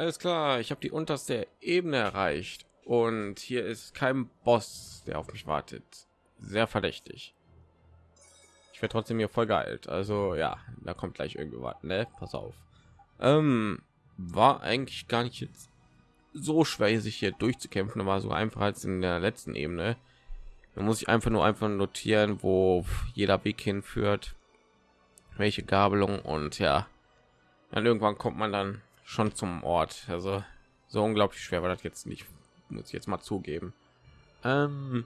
Alles klar, ich habe die unterste Ebene erreicht und hier ist kein Boss, der auf mich wartet. Sehr verdächtig. Ich werde trotzdem hier voll geeilt. Also ja, da kommt gleich irgendwie was. Ne, pass auf. Ähm, war eigentlich gar nicht jetzt so schwer, sich hier durchzukämpfen. war so einfach als in der letzten Ebene. Da muss ich einfach nur einfach notieren, wo jeder Weg hinführt, welche Gabelung und ja, dann irgendwann kommt man dann schon zum Ort. Also so unglaublich schwer war das jetzt nicht, muss ich jetzt mal zugeben. Ähm,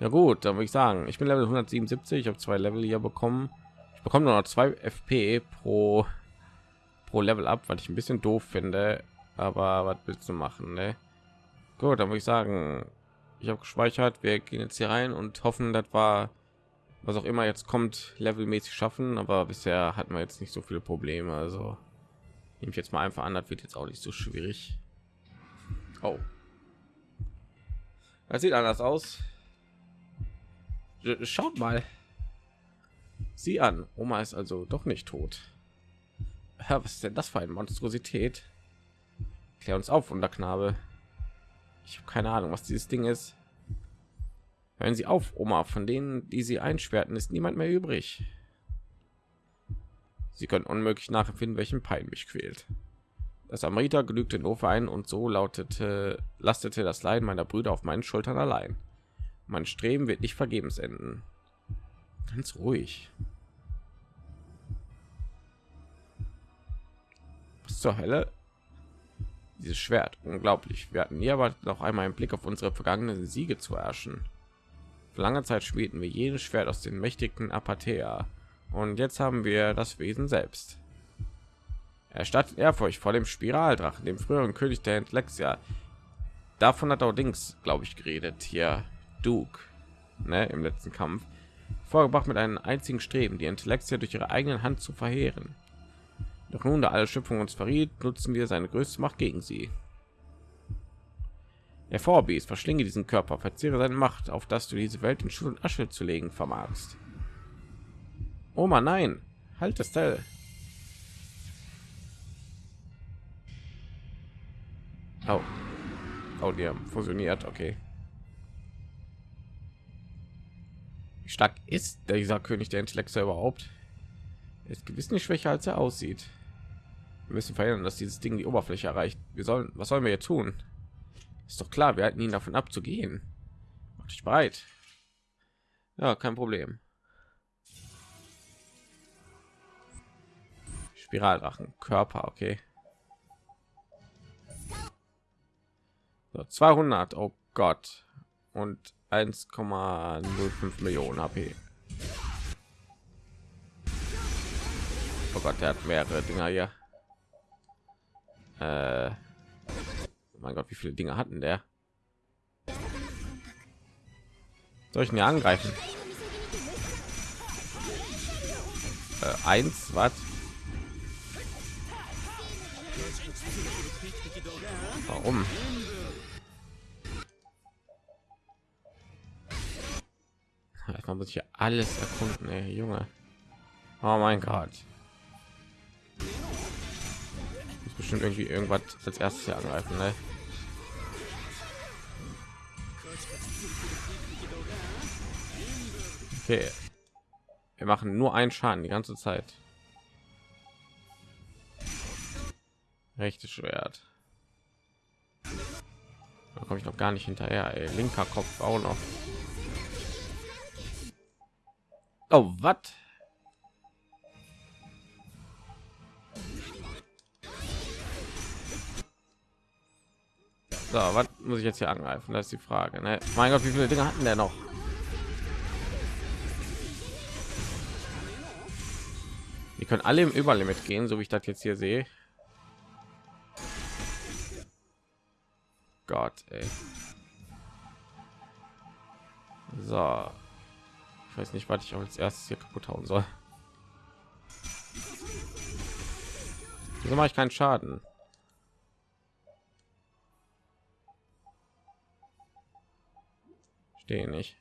ja gut, dann würde ich sagen, ich bin Level 177, ich habe zwei Level hier bekommen. Ich bekomme nur noch zwei FP pro pro Level ab, weil ich ein bisschen doof finde. Aber was willst du machen, ne? Gut, dann würde ich sagen, ich habe gespeichert. Wir gehen jetzt hier rein und hoffen, das war was auch immer jetzt kommt, levelmäßig schaffen. Aber bisher hatten wir jetzt nicht so viele Probleme. Also nehme ich jetzt mal einfach an, das wird jetzt auch nicht so schwierig. Oh, das sieht anders aus. Schaut mal. Sie an. Oma ist also doch nicht tot. Ja, was ist denn das für eine Monstrosität? Klär uns auf, Wunderknabe. Ich habe keine Ahnung, was dieses Ding ist. Hören Sie auf, Oma. Von denen, die Sie einsperrten, ist niemand mehr übrig. Sie können unmöglich nachempfinden, welchen Pein mich quält. Das Amrita genügte nur für einen und so lautete, lastete das Leiden meiner Brüder auf meinen Schultern allein. Mein Streben wird nicht vergebens enden. Ganz ruhig. Was zur Hölle? Dieses Schwert, unglaublich. Wir hatten nie erwartet, noch einmal einen Blick auf unsere vergangenen Siege zu herrschen. Für lange Zeit spielten wir jedes Schwert aus den mächtigen Apathea. Und jetzt haben wir das Wesen selbst. Er stattet Ehrfurcht vor dem Spiraldrachen, dem früheren König der Entlexia. Davon hat allerdings, glaube ich, geredet hier Duke, ne, im letzten Kampf, vorgebracht mit einem einzigen Streben, die Intellektia durch ihre eigenen Hand zu verheeren. Doch nun, da alle Schöpfung uns verriet, nutzen wir seine größte Macht gegen sie. Der Vorbies verschlinge diesen Körper, verzehre seine Macht, auf dass du diese Welt in Schutt und Asche zu legen vermagst. Oma, nein, halt das Teil. Oh. Oh, die haben fusioniert, okay. Wie stark ist dieser König der Intellekte überhaupt? Er ist gewiss nicht schwächer als er aussieht. Wir müssen verhindern, dass dieses Ding die Oberfläche erreicht. Wir sollen, was sollen wir jetzt tun? Ist doch klar, wir halten ihn davon abzugehen. Macht dich bereit. Ja, kein Problem. Spiraldrachen, Körper, okay. So, 200, oh Gott. Und 1,05 Millionen HP. Oh Gott, der hat mehrere Dinger hier. Äh, mein Gott, wie viele Dinge hatten der? Soll ich mir angreifen? Äh, eins, was? Warum? Man muss hier alles erkunden, ey, Junge. Oh mein Gott bestimmt irgendwie irgendwas als erstes hier angreifen ne? okay wir machen nur einen schaden die ganze zeit rechtes schwert da komme ich noch gar nicht hinterher ey. linker kopf auch noch oh was So, was muss ich jetzt hier angreifen? Das ist die Frage. Ne? Mein Gott, wie viele Dinge hatten der noch? Die können alle im Überlimit gehen, so wie ich das jetzt hier sehe. Gott, ey. So. Ich weiß nicht, was ich als erstes hier kaputt hauen soll. Wieso mache ich keinen Schaden? Verstehe nicht.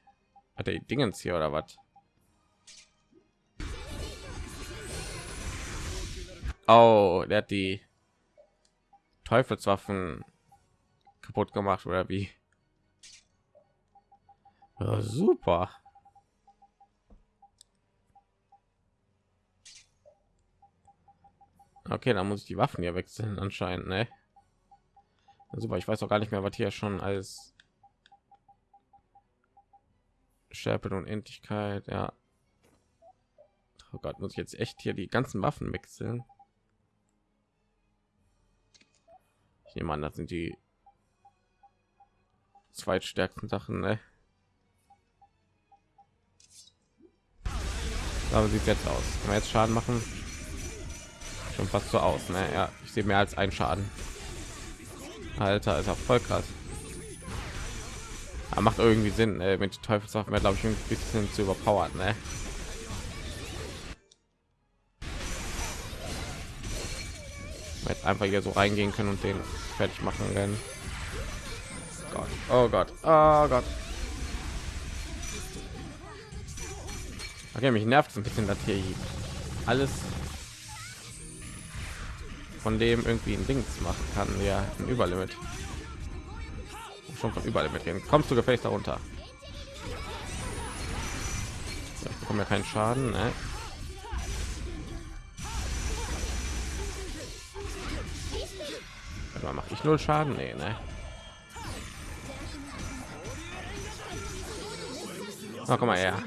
Hat er die Dingens hier oder was? Oh, der hat die Teufelswaffen kaputt gemacht oder wie? Ja, super. Okay, dann muss ich die Waffen hier wechseln anscheinend, ne? Super, ich weiß auch gar nicht mehr, was hier schon als Schärpe und Endlichkeit, ja. Oh Gott, muss ich jetzt echt hier die ganzen Waffen wechseln? Ich nehme an, das sind die zweitstärksten Sachen, ne? Aber sieht jetzt aus. Kann man jetzt Schaden machen? Schon fast so aus, ne? Ja, ich sehe mehr als ein Schaden. Alter, ist auch voll krass. Aber macht irgendwie Sinn, ey, mit Teufelswaffen glaube ich ein bisschen zu überpowert, ne? Jetzt einfach hier so reingehen können und den fertig machen können. Gott. Oh Gott, oh Gott. Okay, mich nervt es ein bisschen, dass hier alles von dem irgendwie ein Dings machen kann. Ja, ein Überlimit. Schon von Überlimit reden. Kommst du gefälligst darunter? So, ich bekomme ja keinen Schaden. Ne? mache ich null Schaden? Nee, ne? Oh, komm mal her.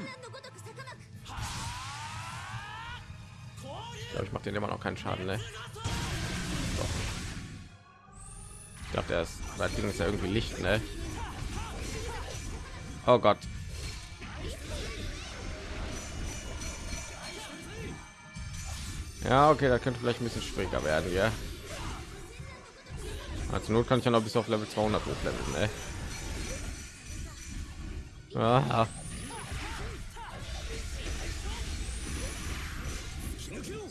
Ich, ich mache den immer noch keinen Schaden, ne? Ich glaube, der ist, das Ding ist ja irgendwie Licht, ne? Oh Gott. Ja, okay, da könnte vielleicht ein bisschen schwieriger werden, ja. Also Not kann ich ja noch bis auf Level 200 hochleveln, ne? Ah.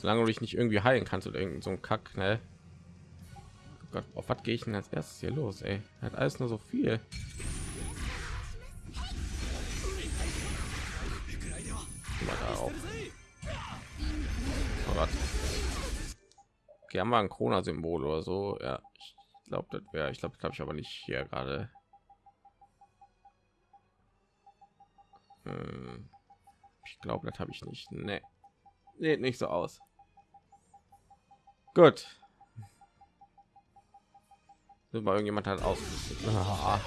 Solange du dich nicht irgendwie heilen kannst oder irgend so ein Kack, ne? Oh Gott, auf was gehe ich denn als erstes hier los? Ey, hat alles nur so viel. Oh Gott. Okay, haben wir ein Corona-Symbol oder so? Ja, ich glaube, das wäre. Ich glaube, glaube ich aber nicht hier gerade. Hm. Ich glaube, das habe ich nicht. Nee. Nee, nicht so aus. Gut. Super, irgendjemand hat aus. Ah.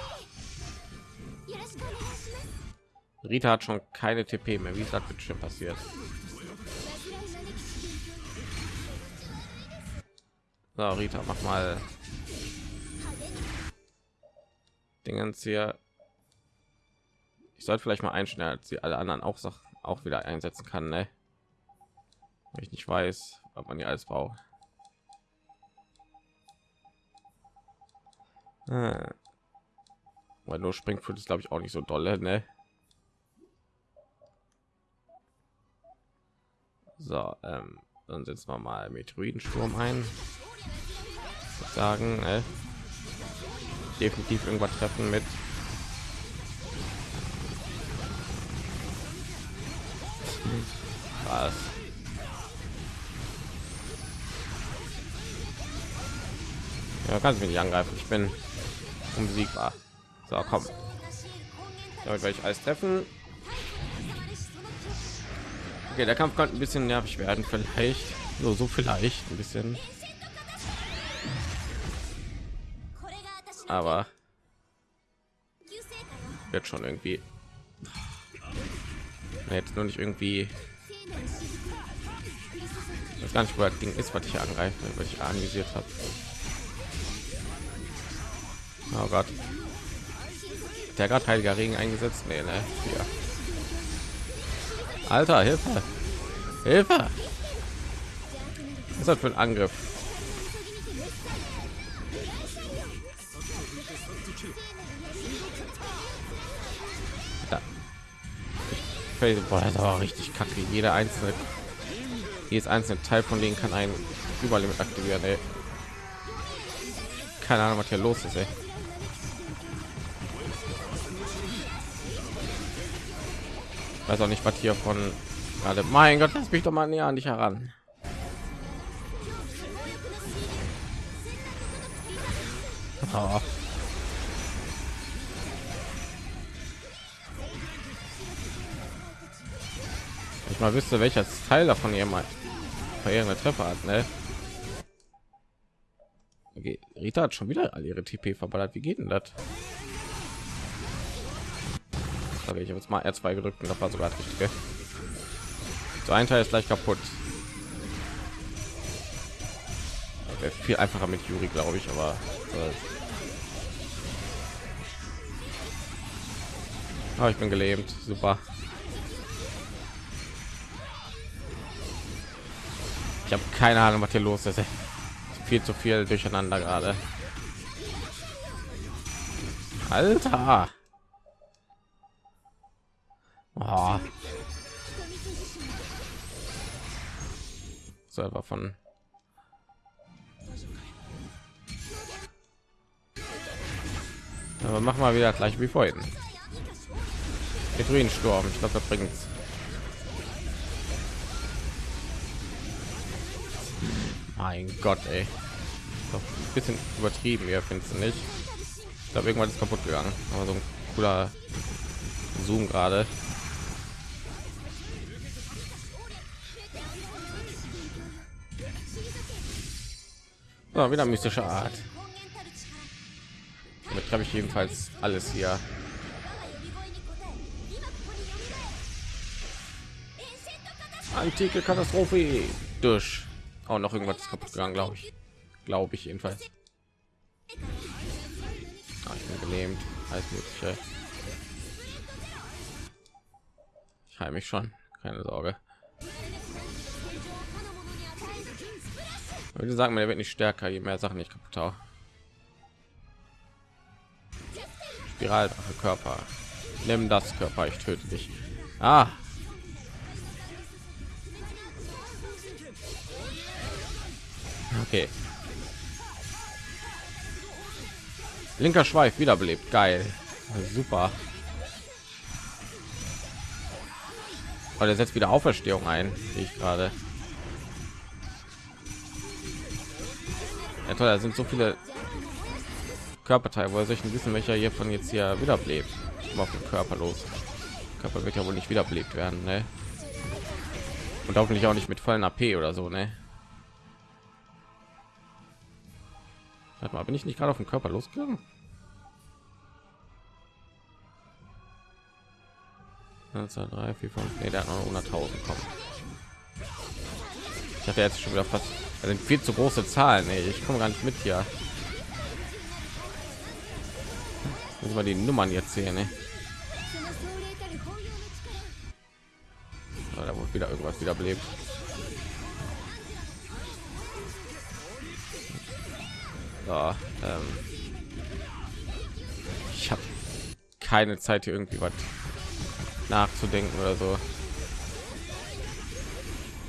Rita hat schon keine TP mehr. Wie ist das bitte schon passiert? So, Rita, mach mal Dingens hier. Ich sollte vielleicht mal einstellen, als sie alle anderen auch auch wieder einsetzen kann, ne? ich nicht weiß, ob man ja alles braucht. Ah. Weil nur Springfoot ist, glaube ich, auch nicht so dolle, ne? So, ähm, dann setzen wir mal Meteoridensturm ein. Sagen, äh, definitiv irgendwas treffen mit. Was? Ja, kannst mich nicht angreifen. Ich bin unbesiegbar. So, komm. Damit werde ich alles treffen. Okay, der Kampf könnte ein bisschen nervig werden, vielleicht. Nur so vielleicht ein bisschen. Aber wird schon irgendwie. Jetzt nur nicht irgendwie. Das gar nicht, wo das Ding ist, was ich angreife, was ich anvisiert habe. Oh Gott. Der gerade heiliger Regen eingesetzt? Nee, ne? Hier. Alter, Hilfe! Hilfe! Was ist das für ein Angriff? Boah, das aber richtig kacke. Jeder einzelne, jedes einzelne Teil von denen kann ein Überlimit aktivieren. Ey. Keine Ahnung, was hier los ist. Ey. Weiß auch nicht was hier von gerade mein gott lass mich doch mal näher an dich heran Oh. Ich mal wüsste, welcher Teil davon ihr mal irgendeine Treffer hat, ne? Okay, Rita hat schon wieder all ihre TP verballert. Wie geht denn das? Okay, ich habe jetzt mal R2 gedrückt und das war sogar das. So ein Teil ist gleich kaputt. Wäre viel einfacher mit Yuri, glaube ich, aber oh, ich bin gelähmt. Super. Ich habe keine Ahnung, was hier los ist. Viel zu viel durcheinander gerade. Alter. Oh. Server von aber mach mal wieder gleich wie vorhin Sturm. ich glaube das bringt's mein gott ey. Doch ein bisschen übertrieben ihr findest du nicht ich glaube irgendwann ist kaputt gegangen aber so ein cooler zoom gerade Ja, wieder mystische Art. Damit habe ich jedenfalls alles hier. Antike Katastrophe durch. Auch noch irgendwas kaputt gegangen, glaube ich. Glaube ich jedenfalls. Ah, ich bin gelähmt. Alles mögliche. Ich heile mich schon. Keine Sorge. Würde sagen, er wird nicht stärker, je mehr Sachen nicht kaputt haue. Spiral Körper. Nimm das Körper, ich töte dich. Ah. Okay. Linker Schweif wiederbelebt. Geil. Super. Aber der setzt wieder Auferstehung ein, ich gerade. Toll, da sind so viele Körperteile. Woher soll ich wissen, welcher hier von jetzt hier wiederbelebt? Auf den Körper los. Körper wird ja wohl nicht wiederbelebt werden, ne? Und hoffentlich auch nicht mit vollen AP oder so, ne? Warte mal, bin ich nicht gerade auf den Körper losgegangen? zwei, drei, vier, fünf. Nee, der hat noch 100.000 kommen. Ich hatte jetzt schon wieder fast das sind viel zu große Zahlen. Ey. Ich komme gar nicht mit hier. Muss mal die Nummern jetzt sehen. Ey. da wurde wieder irgendwas wieder belebt. Ja, ähm ich habe keine Zeit hier irgendwie was nachzudenken oder so.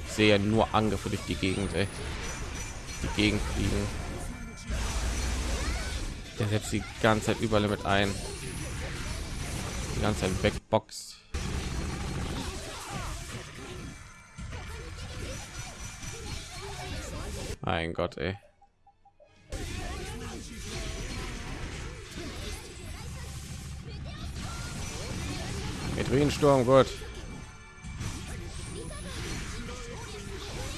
Ich sehe nur Angriffe durch die Gegend. Ey die Gegend fliegen. Der setzt die ganze Zeit überall mit ein. Die ganze Zeit wegboxt. Mein Gott, ey. Sturm gut.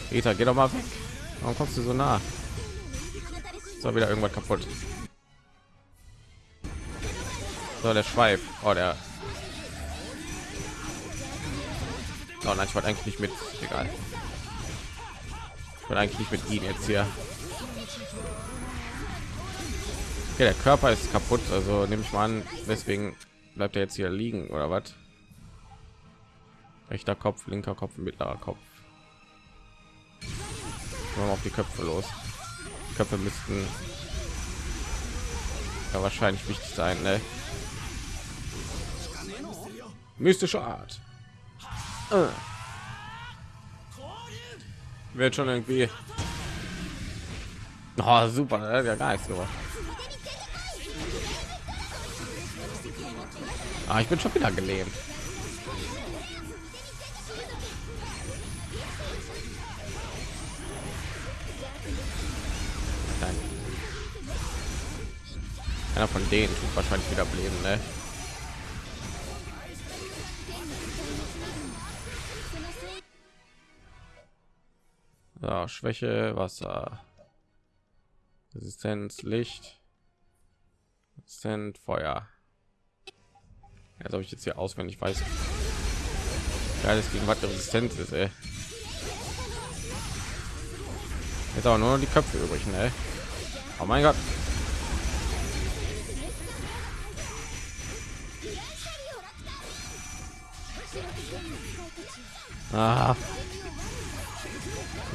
Peter, geh doch mal weg. Warum kommst du so nah? So wieder irgendwas kaputt. So der Schweif. Oh der. Oh nein, ich wollte eigentlich nicht mit. Egal. Ich wollte eigentlich nicht mit ihm jetzt hier. Okay, der Körper ist kaputt, also nehme ich mal an, deswegen bleibt er jetzt hier liegen oder was? Rechter Kopf, linker Kopf, mittlerer Kopf auf die Köpfe los. Die Köpfe müssten ja wahrscheinlich wichtig sein, ne? Mystische Art. Äh. Wird schon irgendwie. Oh, super, ja gar nichts gemacht. Ah, ich bin schon wieder gelähmt. Einer von denen tut wahrscheinlich wieder bleiben, ne? So, Schwäche, Wasser. Resistenz, Licht. Resistent, Feuer. Jetzt habe ich jetzt hier auswendig weiß. Geiles gegen was Resistenz ist, ey. Jetzt aber nur die Köpfe übrig, ne? Oh mein Gott. Ah.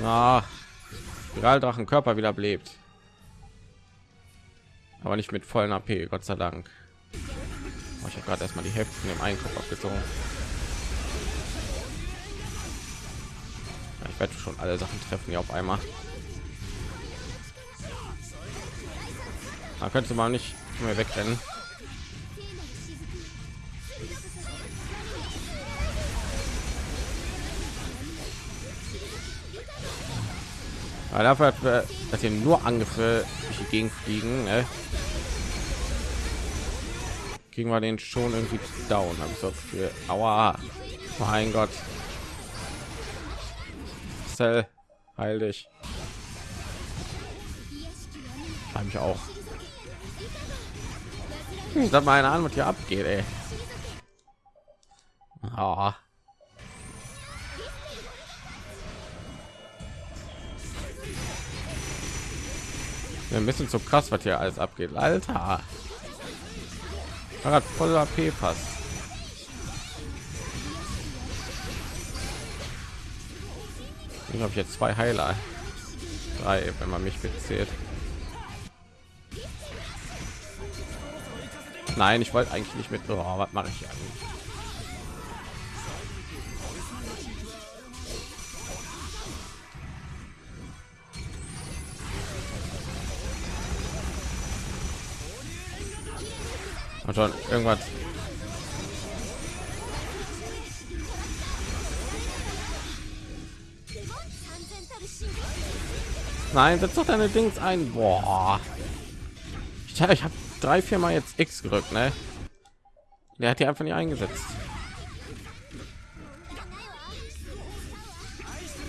Ah. Spiraldrachen Körper wieder belebt. Aber nicht mit vollen AP, Gott sei Dank. Oh, ich habe gerade erstmal die Hälfte von dem Einkopf abgezogen. Ich werde schon alle Sachen treffen hier auf einmal. Da könnte man nicht mehr wegrennen. Aber dafür hat wir, dass hier nur Angriffe durch die fliegen, ne? kriegen wir den schon irgendwie down. Habe ich so für Aua, mein Gott, Cell, heil dich. Habe ich auch. Ich habe meine Ahnung, hier abgeht, ey. Oh. Ein bisschen zu krass, was hier alles abgeht. Alter. Hat voll AP fast. Ich habe jetzt zwei Heiler. Drei, wenn man mich bezählt. Nein, ich wollte eigentlich nicht mit. Oh, was mache ich eigentlich? Und schon irgendwas. Nein, setz doch deine Dings ein. Boah. Ich, ich habe drei, vier Mal jetzt X gerückt, ne? Der hat die einfach nicht eingesetzt.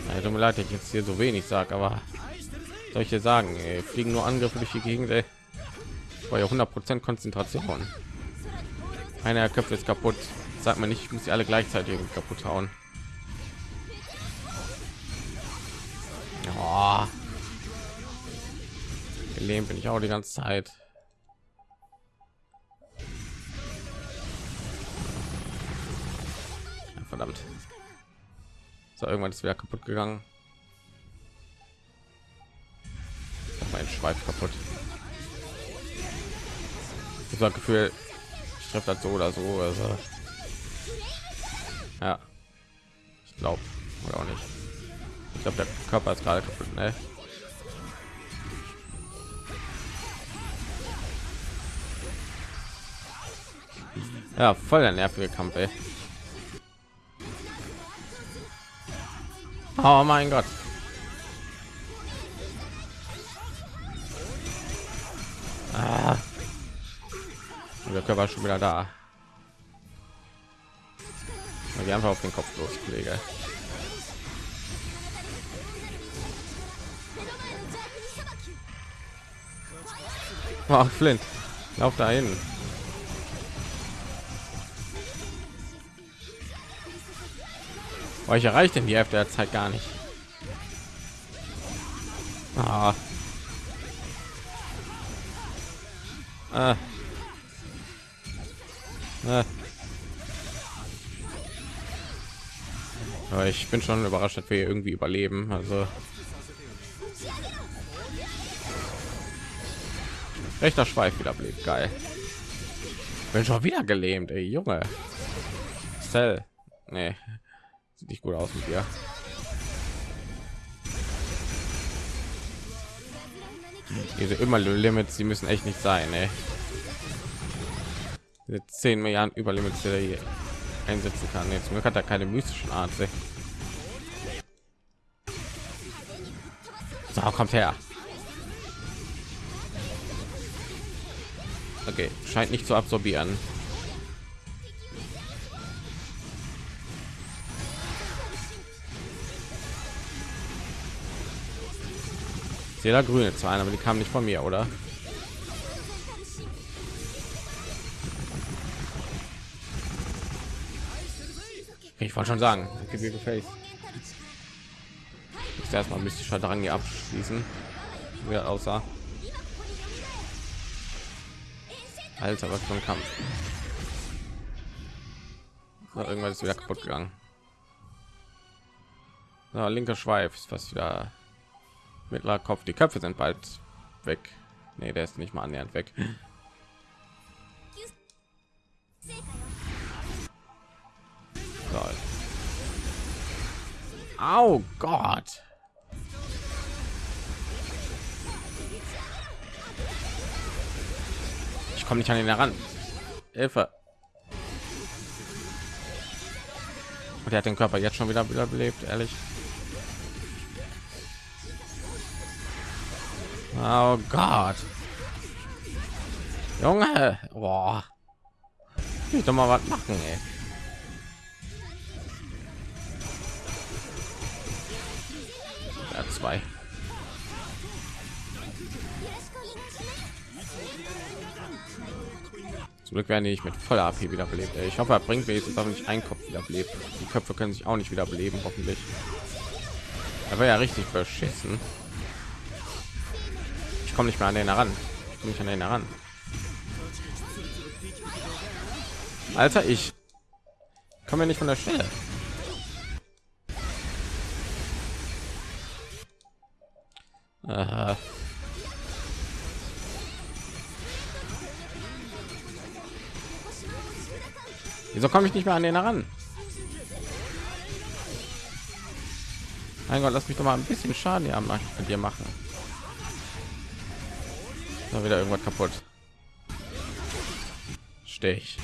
Ja, tut mir leid, ich jetzt hier so wenig sag, aber dir sagen, ey, fliegen nur Angriffe durch die Gegend, ey. War ja 100% Konzentration. Einer Köpfe ist kaputt. Sagt man nicht, ich muss sie alle gleichzeitig kaputt hauen. Ja. Gelähmt bin ich auch die ganze Zeit. verdammt so irgendwann ist wieder kaputt gegangen mein schweif kaputt ich habe gefühl treffe das so oder so also ja ich glaube oder auch nicht ich glaube der körper ist gerade kaputt ne? ja voll der nervige kampf ey. Oh mein Gott. Ah. Körper schon wieder da. Wir einfach auf den Kopf loslege. Oh, Flint, lauf dahin. euch erreicht denn die Hälfte der Zeit gar nicht. Ah. Ah. Aber ich bin schon überrascht, dass wir irgendwie überleben. Also rechter Schweif wieder blieb geil. Bin schon wieder gelähmt, ey, Junge. Cell. Nee, Sieht nicht gut aus mit dir. Diese immer Limits, sie müssen echt nicht sein, ey. Diese 10 Milliarden er hier einsetzen kann. Jetzt Glück hat er keine mystischen Art. So, kommt her. Okay, scheint nicht zu absorbieren. sehe da grüne Zahlen, aber die kamen nicht von mir, oder? Ich wollte schon sagen. Jetzt erstmal mystischer Drang hier abschließen, wie er aussah. Alter, was für ein Kampf. Na, irgendwas ist wieder kaputt gegangen. Na, linker Schweif ist fast wieder mittlerer Kopf. Die Köpfe sind bald weg. Nee, der ist nicht mal annähernd weg. So. Oh Gott. Ich komme nicht an ihn heran. Hilfe. Und er hat den Körper jetzt schon wieder wieder belebt, ehrlich. Oh Gott. Junge, boah. Ich doch mal was machen, ey. Zwei. Zum Glück werden die nicht mit voller AP wiederbelebt. Ey. Ich hoffe, er bringt wenigstens auch nicht ein Kopf wiederbelebt. Die Köpfe können sich auch nicht wiederbeleben, hoffentlich. Aber ja richtig beschissen. Ich komme nicht mehr an den heran. Ich komme nicht an den heran. Alter, ich komme nicht von der Stelle. Aha. Wieso komme ich nicht mehr an den heran? Mein Gott, lass mich doch mal ein bisschen Schaden hier mit dir machen. Da wieder irgendwas kaputt. Stehe ich.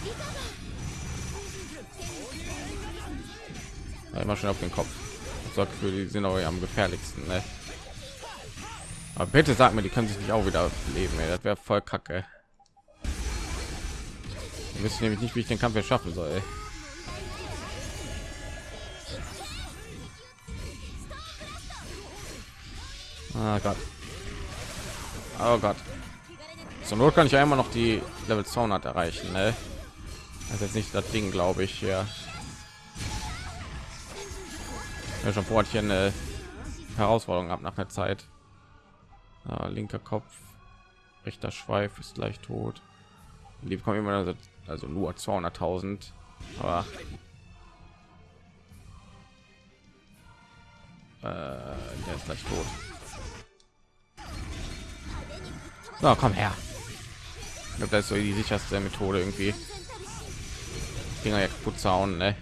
immer schon auf den Kopf. Sorgt für die sind auch am gefährlichsten. Ne? Aber bitte sag mir, die können sich nicht auch wieder leben. Ey. Das wäre voll kacke. Ich wüsste nämlich nicht, wie ich den Kampf schaffen soll. Ey. Ah Gott. Oh Gott. Zur Not kann ich ja immer noch die Level 200 erreichen. Ne? Das ist jetzt nicht das Ding, glaube ich. Ja. ja schon vor hier eine Herausforderung ab nach der Zeit. Ja, linker Kopf, rechter Schweif ist gleich tot. Die bekommen immer also nur 200.000. Aber äh, der ist gleich tot. So, komm her glaube, das ist so die sicherste Methode irgendwie. Dinger ja kaputt zauen, ne?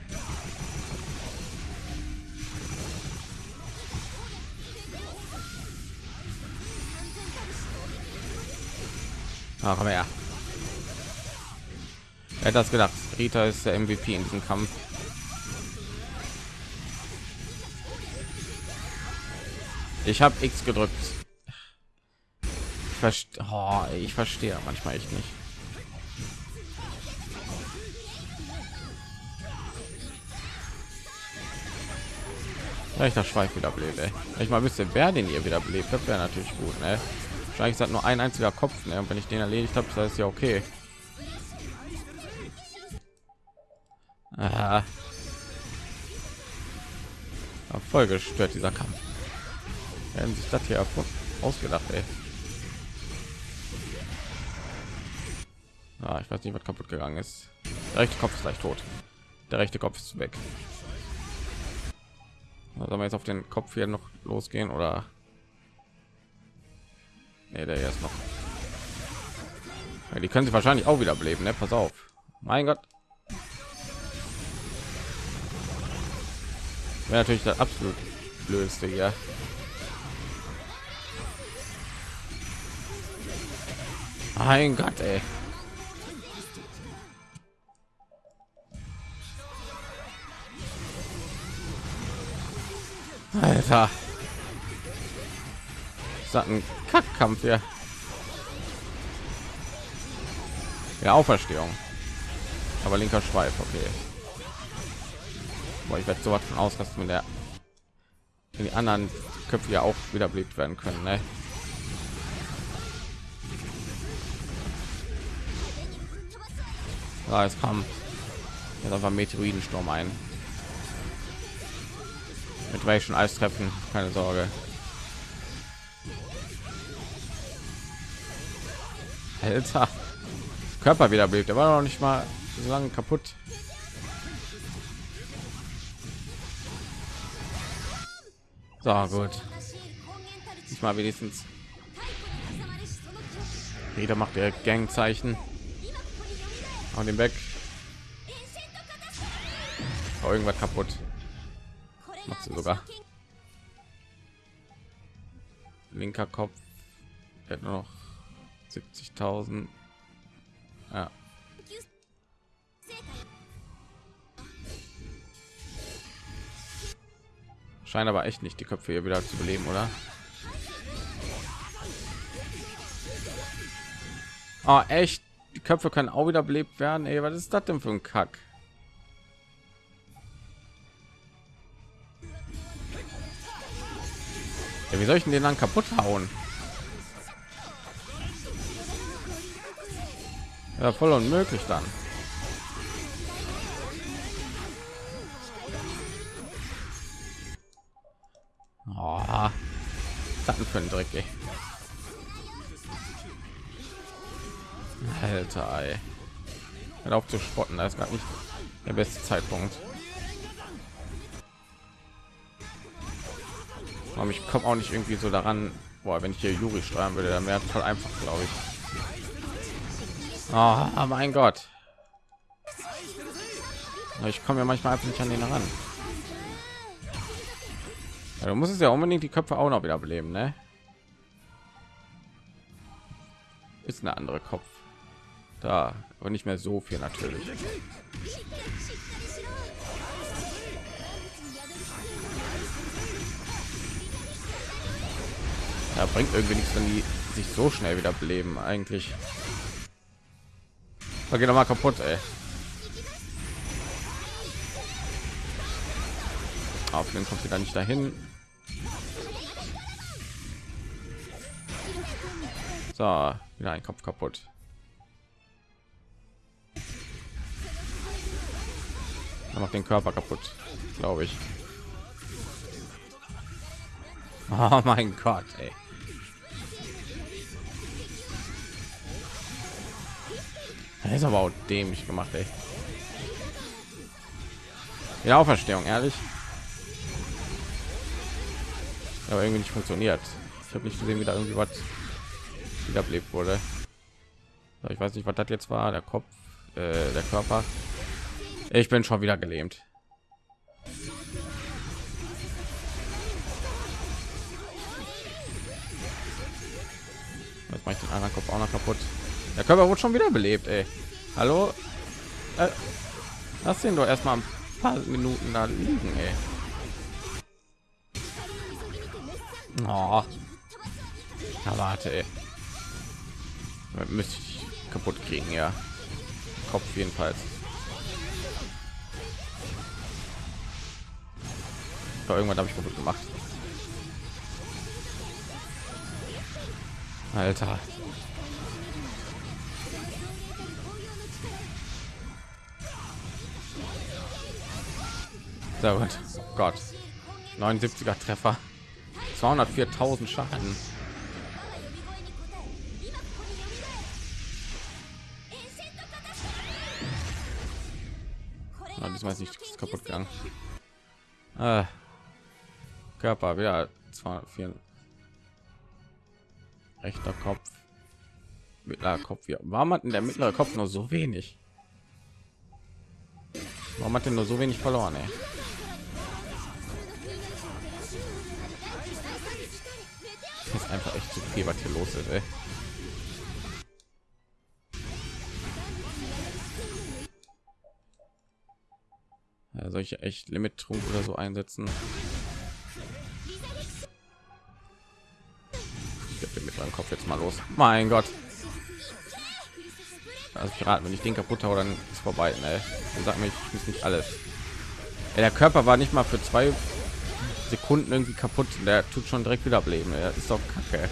Ah, komm her. Er hat das gedacht. Rita ist der MVP in diesem Kampf. Ich habe X gedrückt verstehe oh, ich verstehe manchmal echt nicht ich das Schweif wieder belebt ich mal wüsste wer den ihr wieder belebt das wäre natürlich gut ne? Wahrscheinlich hat nur ein einziger kopf ne? und wenn ich den erledigt habe das ist ja okay Aha. voll gestört dieser kampf werden sich das hier ausgedacht ey. Ah, ich weiß nicht, was kaputt gegangen ist. Der rechte Kopf ist gleich tot. Der rechte Kopf ist weg. Sollen wir jetzt auf den Kopf hier noch losgehen oder? Nee, der erst noch. Ja, die können sie wahrscheinlich auch wieder beleben, ne? Pass auf. Mein Gott. Wäre natürlich das absolut blödste hier. Mein Gott, ey. Alter. Das ein Kackkampf hier? Ja, Auferstehung. Aber linker Schweif, okay. Boah, ich werde so was von ausrasten, wenn der wenn die anderen Köpfe ja auch wiederbelebt werden können. Ne? Ja, es kam jetzt einfach Meteoridensturm ein. Mit welchen Eistreffen, keine Sorge. Alter. Körper wiederbelebt, der war noch nicht mal so lange kaputt. So gut. Diesmal wenigstens. Wieder macht der Gangzeichen. Hau den weg. Oh, irgendwas kaputt. Macht sie sogar. Linker Kopf. Er noch 70.000. Ja. Scheint aber echt nicht die Köpfe hier wieder zu beleben, oder? Oh, echt? Die Köpfe können auch wieder belebt werden. Ey, was ist das denn für ein Kack? Ja, wie soll ich denn den dann kaputt hauen? Ja, voll unmöglich dann. Oh, was für ein Dreck, ey. Alter, ey. Hört auf zu spotten, da ist gar nicht der beste Zeitpunkt. Aber ich komme auch nicht irgendwie so daran, boah, wenn ich hier Juri steuern würde, dann wäre voll einfach, glaube ich. Oh, mein Gott. Ich komme ja manchmal einfach nicht an den ran. Ja, du musst es ja unbedingt die Köpfe auch noch wieder beleben, ne? Ist eine andere Kopf. Da, aber nicht mehr so viel natürlich. Ja, bringt irgendwie nichts, wenn die sich so schnell wieder beleben eigentlich. Da geht noch mal kaputt, ey. Auf den kommt wieder nicht dahin. So, wieder ein Kopf kaputt. Er macht den Körper kaputt, glaube ich. Oh mein Gott, ey. Das ist aber auch dämlich gemacht, ey. Ja, Auferstehung, ehrlich. Aber irgendwie nicht funktioniert. Ich habe nicht gesehen, wie da irgendwie was wiederbelebt wurde. Ich weiß nicht, was das jetzt war. Der Kopf, äh, der Körper. Ich bin schon wieder gelähmt. Jetzt mache ich den anderen Kopf auch noch kaputt. Der Körper wurde schon wieder belebt, ey. Hallo? Äh, lass den doch erstmal ein paar Minuten da liegen, ey. Oh. Ja, warte, ey. Müsste ich kaputt kriegen, ja. Kopf jedenfalls. Ja, irgendwann habe ich kaputt gemacht. Alter. Sehr gut. Gott. 79er Treffer. 204.000 Schaden. Na, diesmal ist nicht kaputt gegangen. Ah. Körper wieder 204. Rechter Kopf. Mittlerer Kopf. Ja. Warum hat denn der mittlere Kopf nur so wenig? Warum hat denn nur so wenig verloren? Ey? Ist einfach echt zu viel, was hier los ist. Ey. Ja, solche echt Limit Trunk oder so einsetzen. Ich mit meinem Kopf jetzt mal los. Mein Gott. also ich raten, wenn ich den kaputt habe, dann ist vorbei. Ne? Dann sag mir, ich muss nicht alles. Ja, der Körper war nicht mal für zwei Sekunden irgendwie kaputt. Der tut schon direkt wieder ableben. Er ist doch kacke.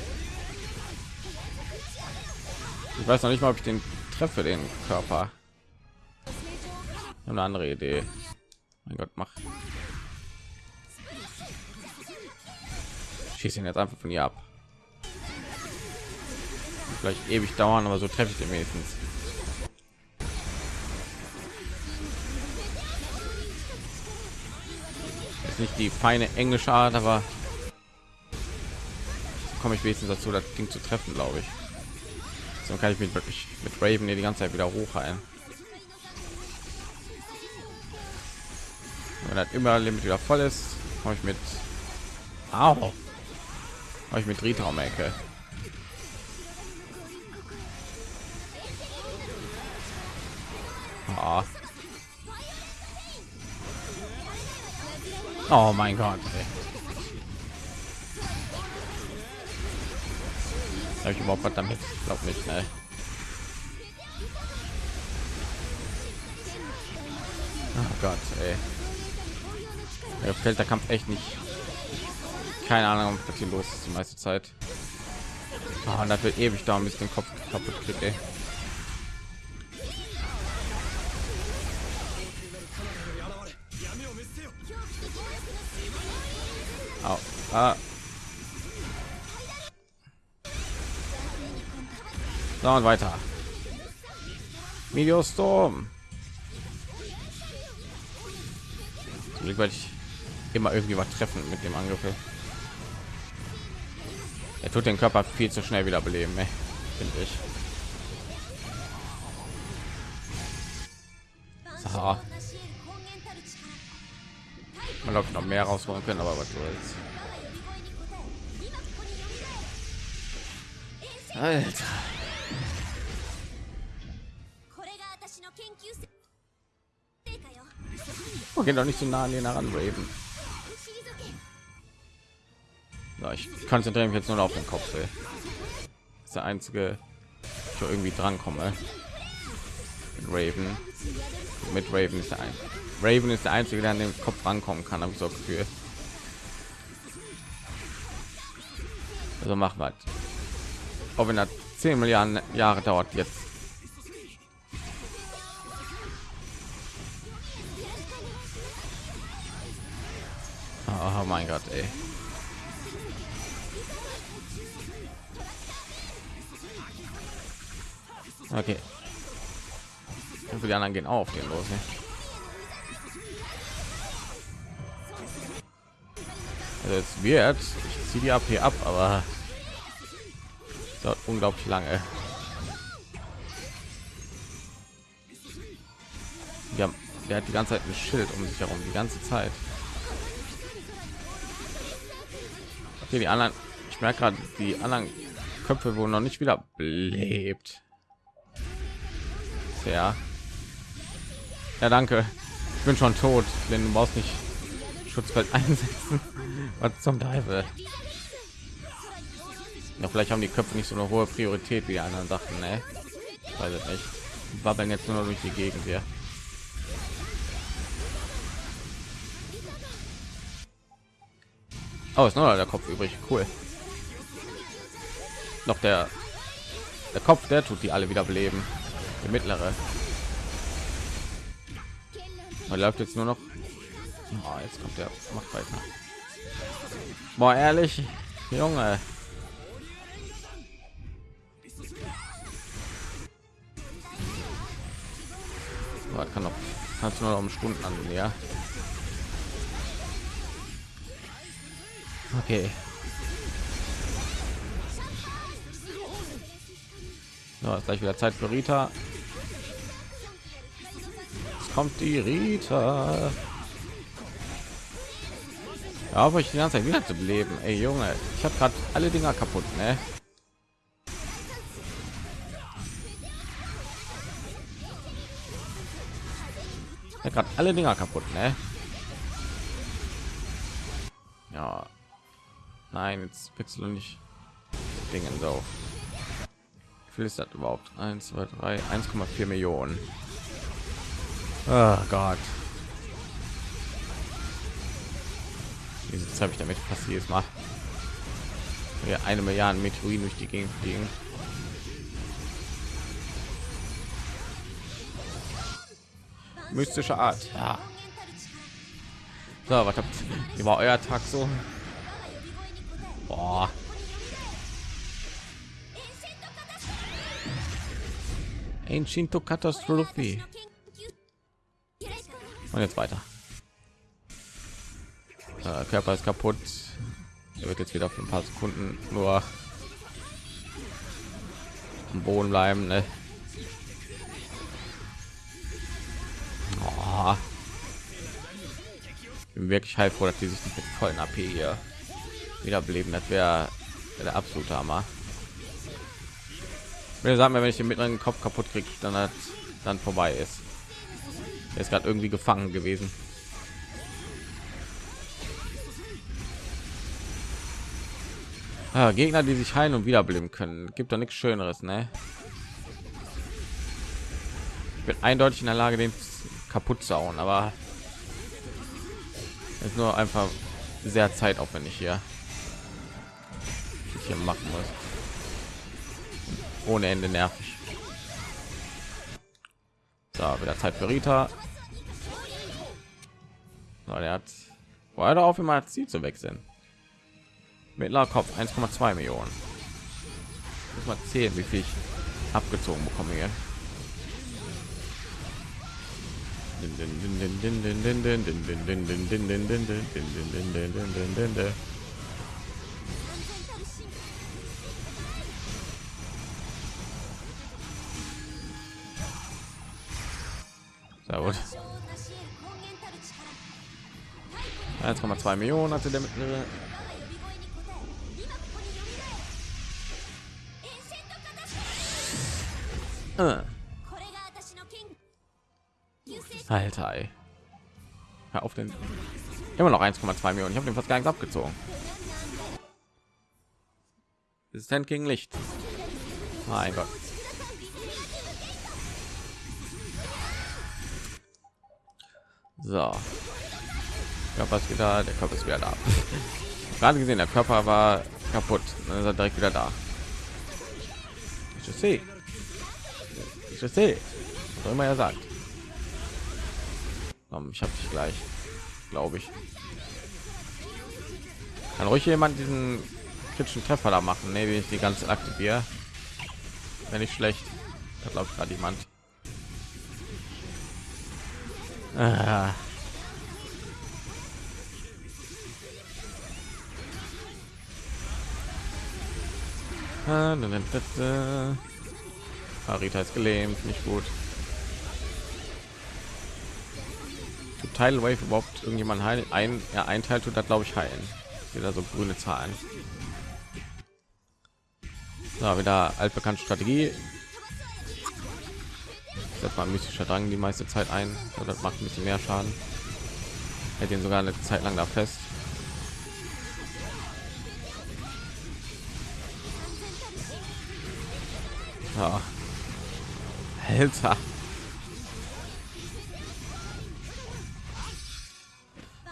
Ich weiß noch nicht mal, ob ich den treffe, den Körper. Eine andere Idee. Mein Gott, mach. Schieß ihn jetzt einfach von hier ab. Vielleicht ewig dauern, aber so treffe ich den wenigstens. Ist nicht die feine englische Art, aber komme ich wenigstens dazu, das Ding zu treffen, glaube ich. So kann ich mich wirklich mit Raven hier die ganze Zeit wieder hochheilen. Wenn das immer Limit wieder voll ist, komme ich mit Au. Habe ich mit Rita um Ecke. Oh. Oh mein Gott. Habe ich überhaupt was damit? Ich glaube nicht, ne? Oh Gott, ey. Mir fällt der Kampf echt nicht. Keine Ahnung, was hier los ist die meiste Zeit. Oh, und das ewig dauern, bis den Kopf kaputt kriegt, ey. Au. Ah. So, und weiter. Mediostorm. Zum Glück werde ich immer irgendwie was treffen mit dem Angriff. Er tut den Körper viel zu schnell wieder beleben, finde ich. Glaube noch mehr rausholen können, aber was soll's. Alter. Oh, geht doch nicht so nah an den heran, Raven. Ja, ich konzentriere mich jetzt nur auf den Kopf. Ey. Das ist der einzige, ich irgendwie dran komme. Raven. Mit Raven ist der ein. Raven ist der einzige, der an den Kopf rankommen kann, habe ich so Gefühl. Also machen wir. Auch wenn er 10 Milliarden Jahre dauert jetzt. Oh mein Gott, ey. Okay. Und die anderen gehen auf den los. Ne? Also es wird, ich ziehe die AP ab, aber dauert unglaublich lange. Ja, der hat die ganze Zeit ein Schild um sich herum, die ganze Zeit. Okay, die anderen, ich merke gerade, die anderen Köpfe wurden noch nicht wieder belebt ja ja danke ich bin schon tot denn du brauchst nicht schutzfeld einsetzen. Was zum teufel? Ja, vielleicht haben die köpfe nicht so eine hohe priorität wie die anderen sachen ne? weiß ich nicht. Wabbeln jetzt nur durch die gegend hier. Oh, ist noch der kopf übrig. Cool. Noch der der kopf der tut die alle wieder beleben. Der mittlere. Man läuft jetzt nur noch oh, jetzt kommt der macht weiter Boah, ehrlich junge. Oh, kann noch kannst nur um stunden an ja? Okay. So, ist gleich wieder zeit für rita. Kommt die Rita. Aber ich die ganze Zeit wieder zu leben. Ey, Junge, ich habe gerade alle Dinger kaputt, ne? Gerade alle Dinger kaputt, ne? Ja. Nein, jetzt du nicht Dingen so. viel ist das überhaupt 1 2 3 1,4 millionen oh gott diese habe ich damit fast jedes mal ja, eine milliarde meteoriten durch die gegend fliegen mystische art ja. so was habt wie war euer tag so Boah. Ancient Katastrophe. Und jetzt weiter. Äh, Körper ist kaputt. Er wird jetzt wieder für ein paar Sekunden nur am Boden bleiben. Ne? Oh. Bin wirklich heilfroh, dass die sich nicht mit vollen AP hier wiederbeleben. Das wäre wär der absolute Hammer. Wenn sagen, wenn ich den mittleren Kopf kaputt kriege, dann hat dann vorbei ist. Er ist gerade irgendwie gefangen gewesen. Ah, Gegner, die sich heilen und wiederbeleben können, gibt doch nichts Schöneres, ne? Ich bin eindeutig in der Lage, den kaputt zu hauen, aber ist nur einfach sehr zeitaufwendig hier hier machen muss. Ohne Ende nervig. So, wieder Zeit für Rita. So, der hat war auf immer Ziel zu wechseln. Mittlerer Kopf 1,2 Millionen. Muss mal zählen, wie viel ich abgezogen bekomme hier. Sehr gut. 1,2 Millionen hatte der mittlere. Alter, ey. Hör auf den. Immer noch 1,2 Millionen. Ich habe den fast gar nicht abgezogen. Resistent gegen Licht. Mein Gott. So. Körper ist wieder, der Körper ist wieder da. Gerade gesehen, der Körper war kaputt. Dann ist er direkt wieder da. Ich sehe. Ich sehe. Was immer er sagt. Ich habe dich gleich, glaube ich. Kann ruhig jemand diesen kritischen Treffer da machen, ne, wie ich die ganze aktiviere. Wenn nicht schlecht. Da glaube ich gerade jemand. Ah. Arita ist gelähmt, nicht gut. Teil Wave überhaupt irgendjemand heilen? Ein, ja, ein Teil tut das glaube ich heilen. Wieder so grüne Zahlen. So, wieder altbekannte Strategie setzt mal mystischer Drang die meiste Zeit ein. Das macht ein bisschen mehr Schaden. Hält ihn sogar eine Zeit lang da fest. Ja. Alter.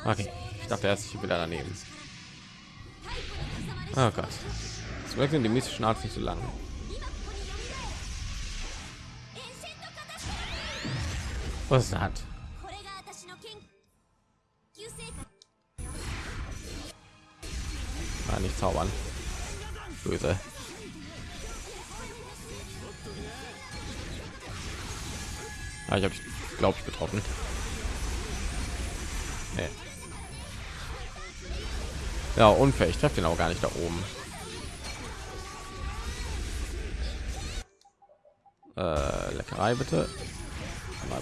Okay, ich dachte erst ich wieder daneben. Oh Gott. Zum Glück sind die mystischen Art nicht so lang. Was hat? Ah, nicht zaubern. Böse. Ah, ich habe glaube ich getroffen. Nee. Ja, unfair. Ich treffe den auch gar nicht da oben. Äh, Leckerei bitte.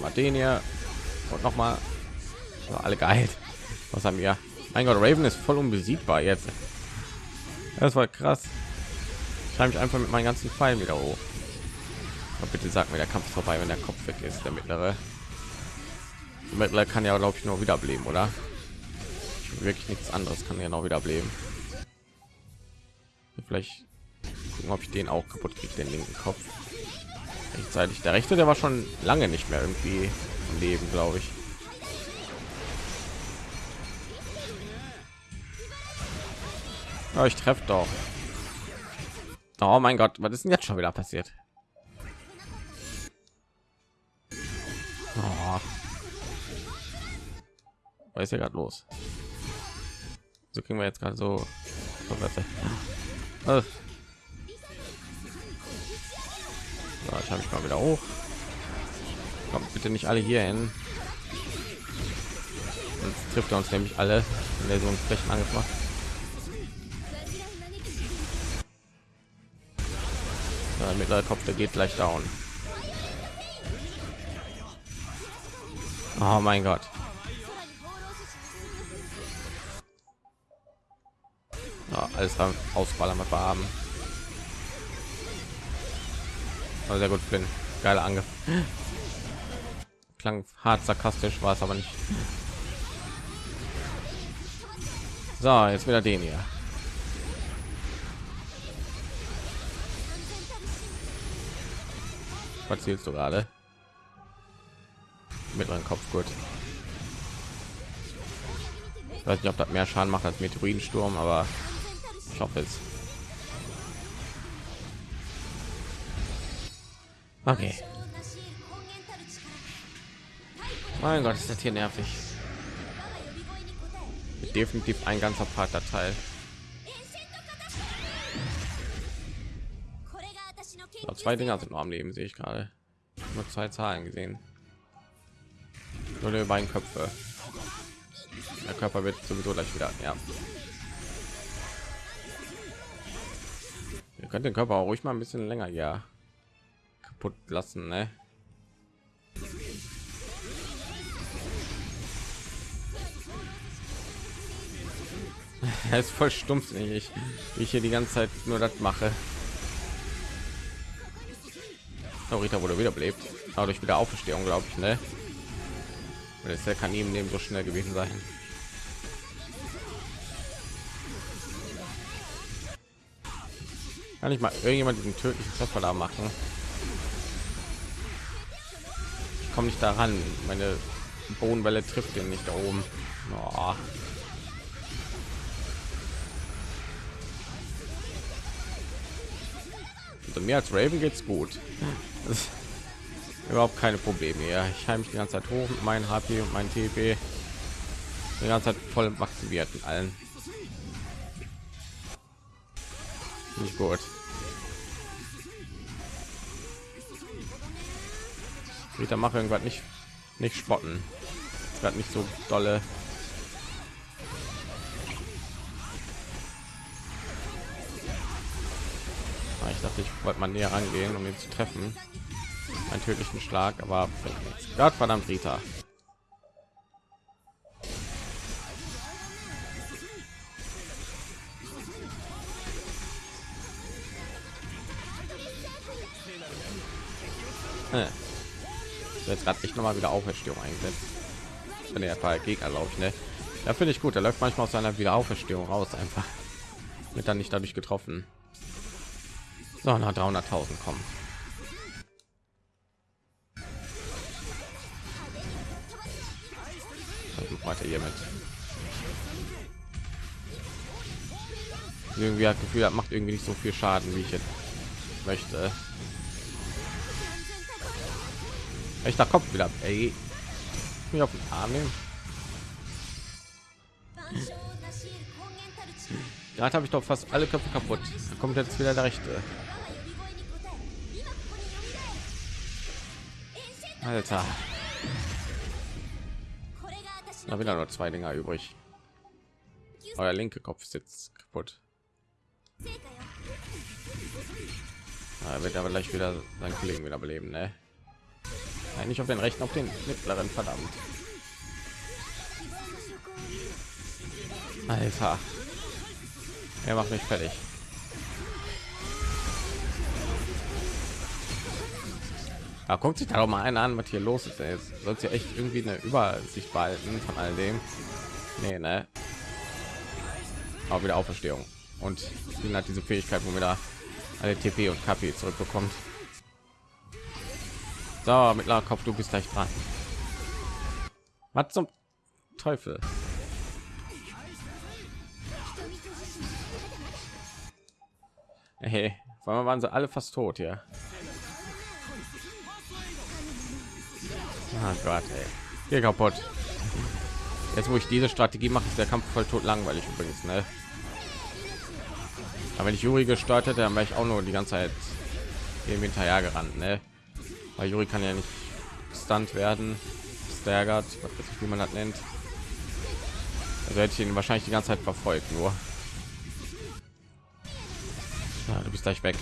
Mal den hier. Und noch mal alle geil. Was haben wir? Mein gott raven ist voll unbesiegbar jetzt. Das war krass. Ich mich einfach mit meinen ganzen pfeilen wieder hoch. Aber bitte sag mir der kampf vorbei wenn der kopf weg ist der mittlere. Der mittlere kann ja glaube ich nur wiederbeleben oder wirklich nichts anderes kann ja noch wiederbeleben vielleicht gucken, ob ich den auch kaputt kriege, den linken Kopf. Rechtzeitig. Der rechte, der war schon lange nicht mehr irgendwie am Leben, glaube ich. Ja, ich treffe doch. Oh mein Gott, was ist denn jetzt schon wieder passiert? Oh. Was ist hier gerade los? So kriegen wir jetzt gerade so. so so, ich habe ich mal wieder hoch. Kommt bitte nicht alle hier hin. Sonst trifft er uns nämlich alle, wenn er so einen Flächenangriff macht. Der Kopf, der geht gleich down. Oh mein Gott. Ja, alles ausballern, wir haben. Aber sehr gut, Flynn. Geiler Angriff. Klang hart sarkastisch, war es aber nicht. So, jetzt wieder den hier. Was zielst du gerade? Mit meinem Kopf gut. Ich weiß nicht, ob das mehr Schaden macht als Meteoridensturm, aber hoffe es. Okay. Mein Gott, ist das hier nervig. Definitiv ein ganzer Part der Teil. So, zwei Dinger sind nur am Leben, sehe ich gerade. Nur zwei Zahlen gesehen. Nur die beiden Köpfe. Der Körper wird sowieso gleich wieder. Ja. Könnt den Körper auch ruhig mal ein bisschen länger ja kaputt lassen, ne? er ist voll stumpf, ich, ich hier die ganze Zeit nur das mache. Oh, Rita wurde wieder belebt, aber durch wieder Auferstehung, glaube ich, ne? Weil der kann ihm neben so schnell gewesen sein. Kann ich mal irgendjemand diesen tödlichen Treffer da machen? komme nicht daran. Meine Bodenwelle trifft den nicht da oben. Oh. Also mir als Raven geht's gut. überhaupt keine Probleme. Ja, ich heim mich die ganze Zeit hoch mit meinen HP und mein TP. Die ganze Zeit voll maximiert mit allen. Gut. Rita mache irgendwas nicht nicht spotten. Gerade nicht so dolle. Ah, ich dachte, ich wollte mal näher rangehen, um ihn zu treffen. Einen tödlichen Schlag, aber Gott verdammt Rita. Äh jetzt gerade nicht noch mal wieder Auferstehung eingesetzt. Wenn er paar Gegner, glaube ne? Ja, finde ich gut. Er läuft manchmal aus seiner Wiederauferstehung raus, einfach. Wird dann nicht dadurch getroffen. So, nach 300.000 kommen. Weiter hier mit. Irgendwie hat Gefühl, macht irgendwie nicht so viel Schaden, wie ich jetzt möchte. Da Kopf wieder. Ey. Mir auf den Arm nehmen. Gerade habe ich doch fast alle Köpfe kaputt. Da kommt jetzt wieder der rechte. Alter. Da wieder nur zwei Dinger übrig. Euer linke Kopf sitzt kaputt. Er wird aber gleich wieder seinen Kollegen wieder beleben, ne? Nein, nicht auf den rechten, auf den mittleren, verdammt. Alter. Er macht mich fertig. Ja, guckt sich da doch mal einen an, was hier los ist. Jetzt sollte ja echt irgendwie eine Übersicht behalten von all dem. Nee, ne? Aber wieder Auferstehung. Und hat diese Fähigkeit, wo wir da alle TP und KP zurückbekommt. So, mittlerer Kopf, du bist gleich dran. Was zum Teufel? Hey, weil waren sie alle fast tot hier. Oh Gott, ey. Hier kaputt. Jetzt, wo ich diese Strategie mache, ist der Kampf voll tot langweilig übrigens, ne? Aber wenn ich Juri gesteuert hätte, dann wäre ich auch nur die ganze Zeit hier hinterher gerannt, ne? Weil Juri kann ja nicht stunt werden, staggered, was weiß ich, wie man das nennt. Also hätte ich ihn wahrscheinlich die ganze Zeit verfolgt, nur. Ja, du bist gleich weg.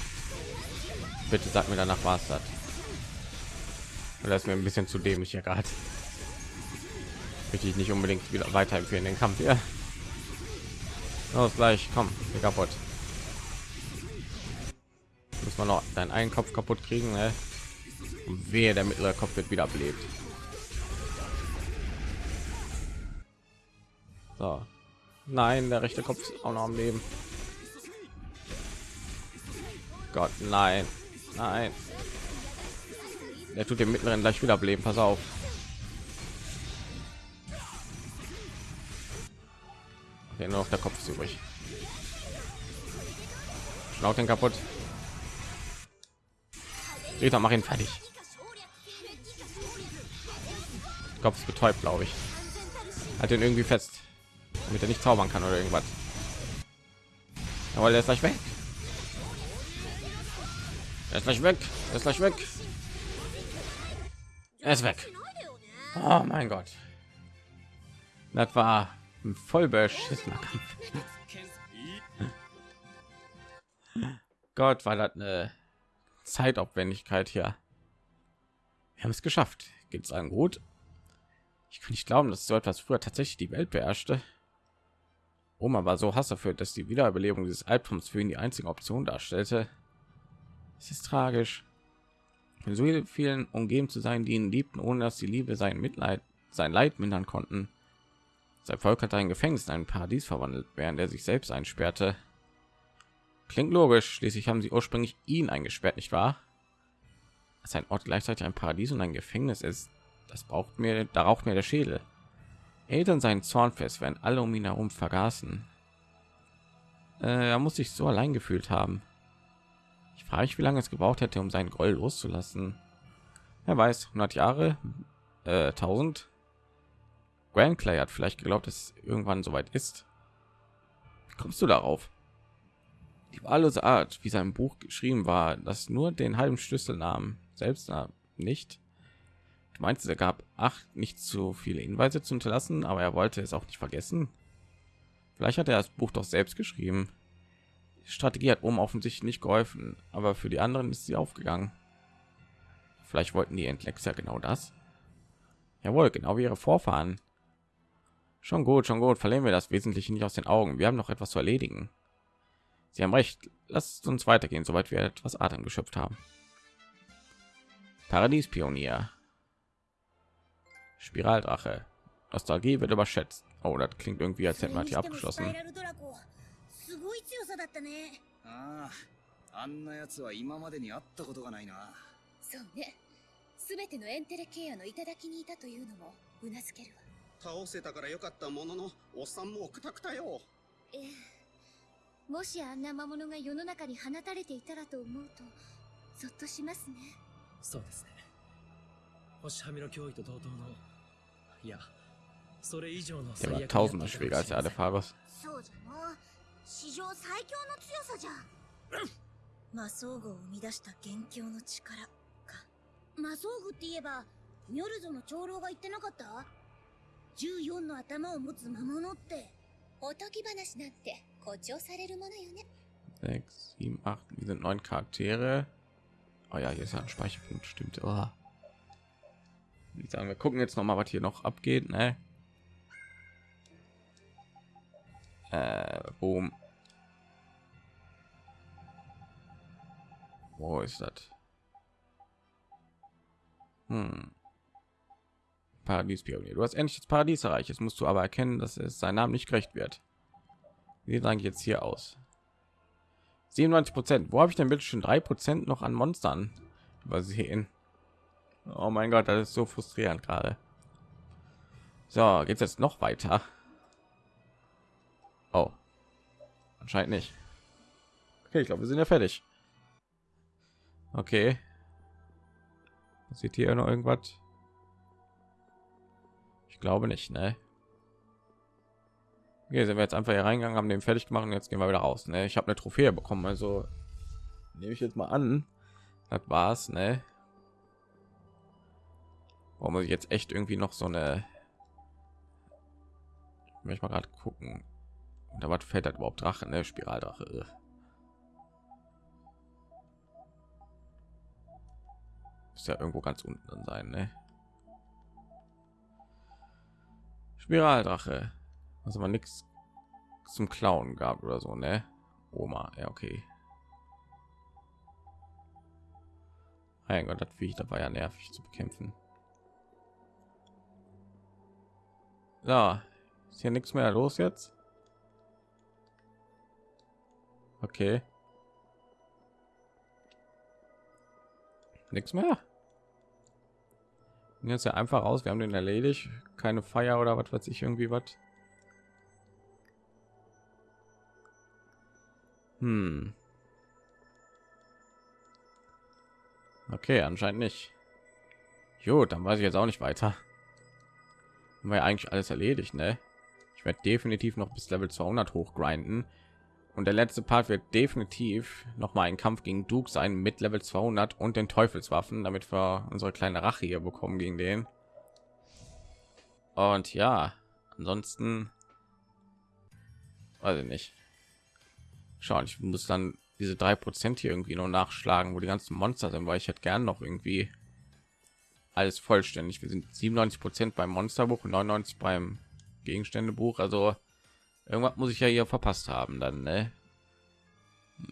Bitte sag mir danach was das. Ist mir ein bisschen zu dämlich hier gerade. Möchte ich nicht unbedingt wieder weiterempfehlen den Kampf hier. Los gleich, komm, hier kaputt. Muss man noch deinen einen Kopf kaputt kriegen, ne? Wehe, der mittlere Kopf wird wieder belebt. So. Nein, der rechte Kopf ist auch noch am Leben. Gott, nein, nein. Der tut den mittleren gleich wieder bleiben. Pass auf. Okay, nur noch der Kopf ist übrig. Schnaut den kaputt. Rita, mach ihn fertig. Kopf ist betäubt, glaube ich. Hat den irgendwie fest, damit er nicht zaubern kann oder irgendwas. Aber der ist gleich weg. Er ist gleich weg. Er ist gleich weg. Er ist weg. Oh mein Gott. Das war ein voll beschissener Kampf. Gott, war das eine Zeitaufwendigkeit hier. Wir haben es geschafft. Geht es einem gut? Ich kann nicht glauben, dass so etwas früher tatsächlich die Welt beherrschte. Oma war so Hass dafür, dass die Wiederbelebung dieses Albums für ihn die einzige Option darstellte. Es ist tragisch. Von so vielen umgeben zu sein, die ihn liebten, ohne dass die Liebe sein Mitleid, sein Leid mindern konnten. Sein Volk hat ein Gefängnis in ein Paradies verwandelt, während er sich selbst einsperrte. Klingt logisch. Schließlich haben sie ursprünglich ihn eingesperrt, nicht wahr? Dass ein Ort gleichzeitig ein Paradies und ein Gefängnis ist, das braucht mir, da raucht mir der Schädel. Eltern seinen Zorn fest, während alle um ihn herum vergaßen. Äh, er muss sich so allein gefühlt haben. Ich frage mich, wie lange es gebraucht hätte, um seinen Groll loszulassen. Er weiß, 100 Jahre, äh, 1000. Grand Clay hat vielleicht geglaubt, dass es irgendwann soweit ist. Wie kommst du darauf? Die wahllose Art, wie sein Buch geschrieben war, das nur den halben Schlüssel nahm, selbst nicht. Du meinst, er gab acht nicht zu viele Hinweise zu hinterlassen, aber er wollte es auch nicht vergessen. Vielleicht hat er das Buch doch selbst geschrieben. Strategie hat oben offensichtlich nicht geholfen, aber für die anderen ist sie aufgegangen. Vielleicht wollten die Endlexer genau das. Jawohl, genau wie ihre Vorfahren. Schon gut, schon gut. Verlieren wir das Wesentliche nicht aus den Augen. Wir haben noch etwas zu erledigen. Sie haben recht. Lasst uns weitergehen, soweit wir etwas Atem geschöpft haben. Paradiespionier. Spiraldrache. Nostalgie wird überschätzt. Oh, das klingt irgendwie, als hätten wir hier abgeschlossen. ごい強さだったねあああんなやつは今までに会ったことがないなそうねすべてのエンテレケアの頂にいたというのもうなずけるわ倒せたからよかったもののおっさんもくたくたよええ もしあんな魔物が世の中に放たれていたらと思うとゾッとしますね。そうですね。星はみの脅威と同等のいやそれ以上の最悪 tausender schwieriger als der Adefaros そうじゃな史上最強の強さじゃ。魔装具を生み出した元凶の力か。魔装具って言えばミョルゾの長老が言ってなかった？14の頭を持つ魔物って。おとぎ話なんて 6, 7, 8, wir sind neun Charaktere. Oh ja, hier ist ja ein Speicherpunkt, stimmt. Oh. Ich sagen, wir gucken jetzt noch mal, was hier noch abgeht. Ne? Äh, boom. Wo ist das? Hm. Paradies Pionier. Du hast endlich das Paradies erreicht. Jetzt musst du aber erkennen, dass es seinem Namen nicht gerecht wird. Wie sieht eigentlich jetzt hier aus? 97 Prozent. Wo habe ich denn bitte schon drei Prozent noch an Monstern übersehen? Oh mein Gott, das ist so frustrierend gerade. So, geht jetzt noch weiter? Oh, anscheinend nicht. Okay, ich glaube, wir sind ja fertig. Okay. Sieht hier noch irgendwas? Ich glaube nicht, ne? Okay, sind wir jetzt einfach hier reingegangen, haben den fertig gemacht und jetzt gehen wir wieder raus. Ne? Ich habe eine Trophäe bekommen, also nehme ich jetzt mal an. Das war's, ne? Warum muss ich jetzt echt irgendwie noch so eine? Ich möchte mal gerade gucken. Da was fällt das überhaupt Drache, ne? Spiraldrache. Ist ja irgendwo ganz unten sein, ne? Spiraldrache. Also man nichts zum Klauen gab oder so, ne? Oma, ja okay. Mein Gott, das Viech, da war ja nervig zu bekämpfen. Ja, ist hier nichts mehr los jetzt. Okay. Nichts mehr. Jetzt ja einfach aus. Wir haben den erledigt. Keine Feier oder was weiß ich irgendwie was. Hm. Okay, anscheinend nicht. Jo, dann weiß ich jetzt auch nicht weiter. Haben wir eigentlich alles erledigt, ne? Ich werde definitiv noch bis Level 200 hochgrinden. Und der letzte Part wird definitiv noch mal ein Kampf gegen Duke sein mit Level 200 und den Teufelswaffen, damit wir unsere kleine Rache hier bekommen gegen den. Und ja, ansonsten weiß ich nicht. Schauen, ich muss dann diese drei Prozent hier irgendwie noch nachschlagen, wo die ganzen Monster sind, weil ich hätte gern noch irgendwie alles vollständig. Wir sind 97 Prozent beim Monsterbuch und 99 beim Gegenständebuch. Also irgendwas muss ich ja hier verpasst haben dann. Ne?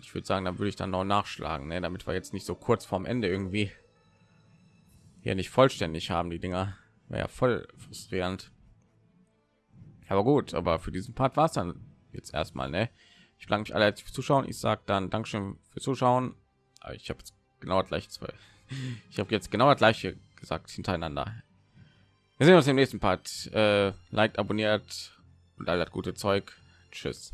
Ich würde sagen, dann würde ich dann noch nachschlagen, ne? damit wir jetzt nicht so kurz vorm Ende irgendwie hier nicht vollständig haben. Die Dinger wäre ja voll frustrierend. Aber gut, aber für diesen Part war es dann jetzt erstmal. Ne? Ich bedanke mich alle fürs Zuschauen. Ich sage dann Dankeschön fürs Zuschauen. Aber ich habe genau gleich zwei. Ich habe jetzt genau das gleiche gesagt hintereinander. Wir sehen uns im nächsten Part. Äh, liked, abonniert und all das gute Zeug. Tschüss.